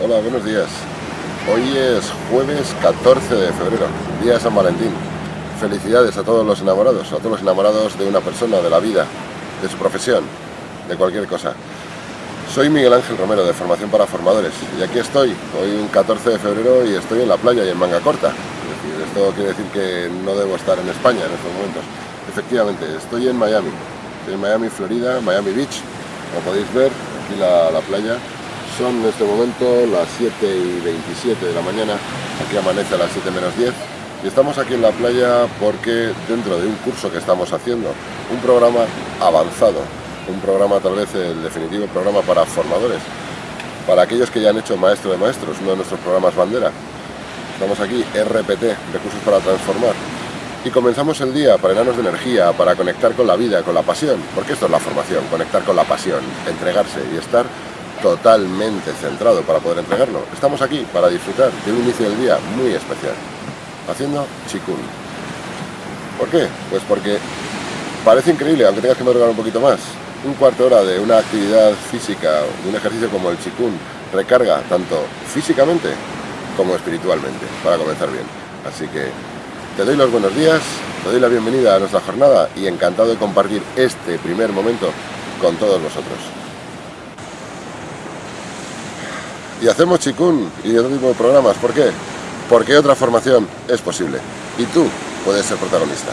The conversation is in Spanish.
Hola, buenos días. Hoy es jueves 14 de febrero, día de San Valentín. Felicidades a todos los enamorados, a todos los enamorados de una persona, de la vida, de su profesión, de cualquier cosa. Soy Miguel Ángel Romero, de Formación para Formadores, y aquí estoy, hoy un 14 de febrero y estoy en la playa y en manga corta. Es decir, esto quiere decir que no debo estar en España en estos momentos. Efectivamente, estoy en Miami, estoy en Miami, Florida, Miami Beach, como podéis ver, aquí la, la playa, son en este momento las 7 y 27 de la mañana, aquí amanece a las 7 menos 10 y estamos aquí en la playa porque dentro de un curso que estamos haciendo, un programa avanzado, un programa tal vez el definitivo programa para formadores, para aquellos que ya han hecho Maestro de Maestros, uno de nuestros programas bandera. Estamos aquí, RPT, Recursos para Transformar. Y comenzamos el día para enanos de energía, para conectar con la vida, con la pasión, porque esto es la formación, conectar con la pasión, entregarse y estar totalmente centrado para poder entregarlo. Estamos aquí para disfrutar de un inicio del día muy especial, haciendo chikun. ¿Por qué? Pues porque parece increíble, aunque tengas que madrugar un poquito más. Un cuarto de hora de una actividad física, de un ejercicio como el chikun, recarga tanto físicamente como espiritualmente, para comenzar bien. Así que te doy los buenos días, te doy la bienvenida a nuestra jornada y encantado de compartir este primer momento con todos vosotros. Y hacemos chikun y otro tipo de programas. ¿Por qué? Porque otra formación es posible y tú puedes ser protagonista.